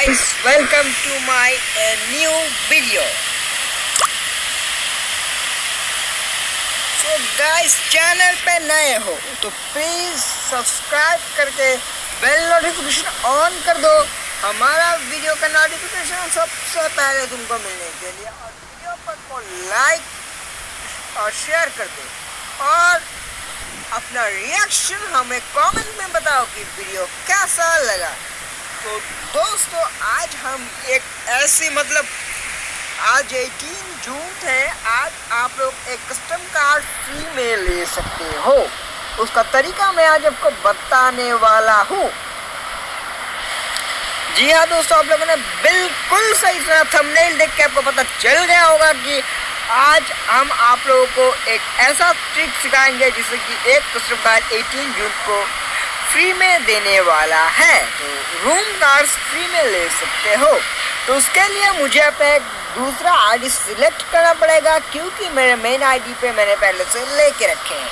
guys, welcome to my uh, new video. So guys, channel पे नए हो तो प्लीज़ सब्सक्राइब करके बेल नोटिफिकेशन ऑन कर दो। हमारा वीडियो का नोटिफिकेशन सबसे पहले तुमको मिलने के लिए और वीडियो पर को लाइक और शेयर कर दो। और अपना रिएक्शन हमें कमेंट में बताओ कि वीडियो कैसा लगा। तो दोस्तों, आज हम एक ऐसी मतलब आज 18 जून है, आज आप लोग एक कस्टम कार्ड फ्री में ले सकते हो। उसका तरीका मैं आज आपको बताने वाला हूँ। जी हाँ दोस्तों, आप लोगों ने बिल्कुल सही सुना थंबनेल देख के आपको पता चल गया होगा कि आज हम आप लोगों को एक ऐसा ट्रिक सिखाएँगे जिससे कि एक कस्टम कार्ड 18 जून को फ्री में देने वाला है। तो रूम कार्ड्स फ्री में ले सकते हो। तो उसके लिए मुझे अपना एक दूसरा आईडी सिलेक्ट करना पड़ेगा, क्योंकि मेरे मेन आईडी पे मैंने पहले से लेके रखे हैं।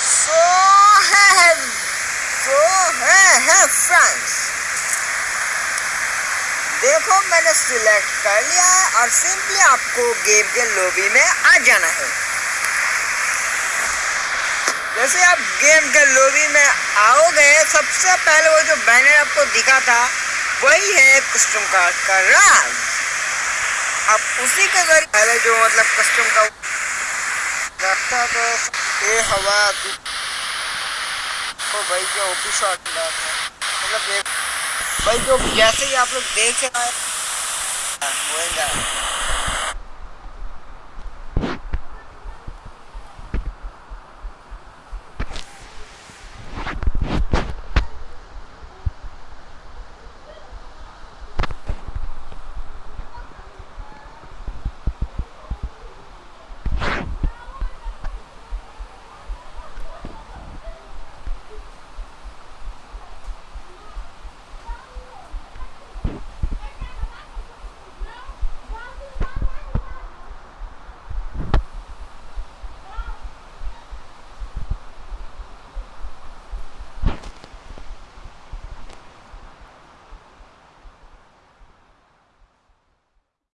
सो है सो है है फ्रेंड्स देखो, मैंने सिलेक्ट कर लिया है और सिंपली आपको गेम के लॉबी में आ जाना है। जैसे आप गेम के लॉबी में आओगे, सबसे पहले वो जो बैनर आपको दिखा था, वही है कस्टम कार्ड का राज आप उसी के ज़रिए पहले जो मतलब कस्टम का रखता तो ये हवा तो भाई जो ओपी शॉट मतलब एक भाई जो जैसे ही आप लोग देख रहे हैं